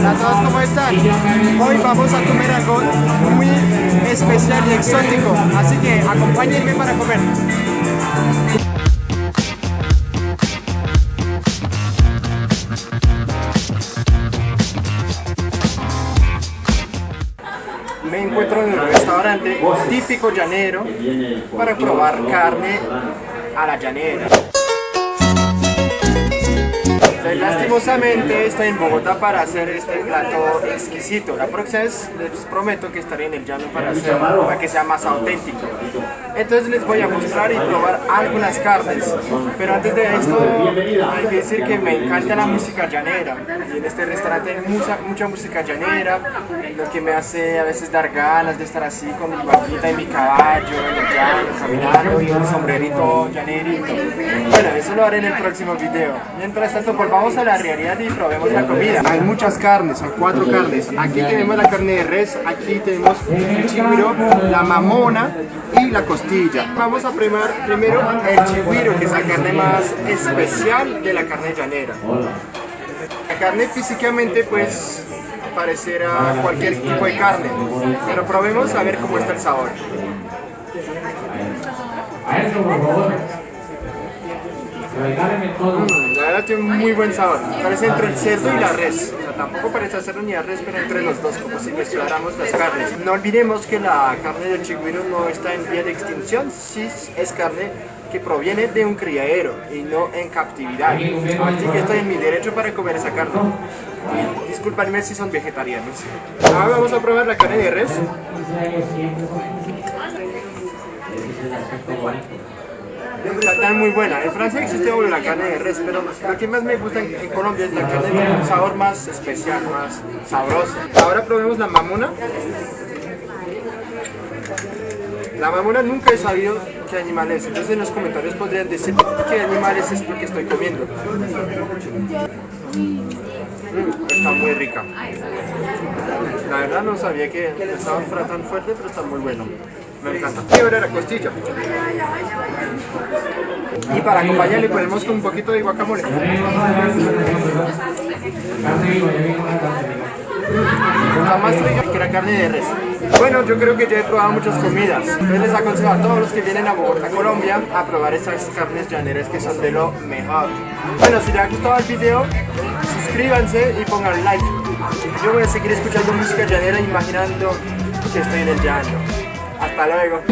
Hola a todos, ¿cómo están? Hoy vamos a comer algo muy especial y exótico, así que acompáñenme para comer. Me encuentro en un restaurante típico llanero para probar carne a la llanera. Entonces, lastimosamente estoy en Bogotá para hacer este plato exquisito. La próxima vez les prometo que estaré en el llano para hacerlo, para que sea más auténtico. Entonces les voy a mostrar y probar algunas carnes. Pero antes de esto hay que decir que me encanta la música llanera. Y en este restaurante hay mucha, mucha música llanera, lo que me hace a veces dar ganas de estar así con mi vaquita y mi caballo en el llano, caminando y un sombrerito llanerito. Bueno, eso lo haré en el próximo video. Mientras tanto, volvamos a la realidad y probemos la comida. Hay muchas carnes, son cuatro carnes. Aquí tenemos la carne de res, aquí tenemos el chigüiro, la mamona y la costilla. Vamos a primar primero el chigüiro, que es la carne más especial de la carne llanera. La carne físicamente pues parecerá cualquier tipo de carne, pero probemos a ver cómo está el sabor. Mm, verdad tiene un muy buen sabor, parece entre el cerdo y la res, o sea, tampoco parece cerdo ni la res, pero entre los dos, como si mezcláramos las carnes. No olvidemos que la carne del chigüiro no está en vía de extinción, sí es carne que proviene de un criadero y no en captividad. Así que estoy en mi derecho para comer esa carne. Disculpadme si son vegetarianos. Ahora vamos a probar la carne de res. Está muy buena. En Francia existe la carne de res, pero lo que más me gusta en, Colombia es la carne con un sabor más especial, más sabroso. Ahora probemos la mamona. La mamona nunca he sabido qué animal es, entonces en los comentarios podrían decir qué animal es esto que estoy comiendo. Mm, está muy rica. La verdad no sabía que fuera tan fuerte, pero está muy bueno. Me encanta. Ahora la costilla. Y para acompañarle ponemos con un poquito de guacamole. Está más rica que la carne de res. Bueno, yo creo que ya he probado muchas comidas. Entonces les aconsejo a todos los que vienen a Bogotá, Colombia, a probar estas carnes llaneras que son de lo mejor. Bueno, si les ha gustado el video, suscríbanse y pongan like. Yo voy a seguir escuchando música llanera imaginando que estoy en el llano. Hasta luego.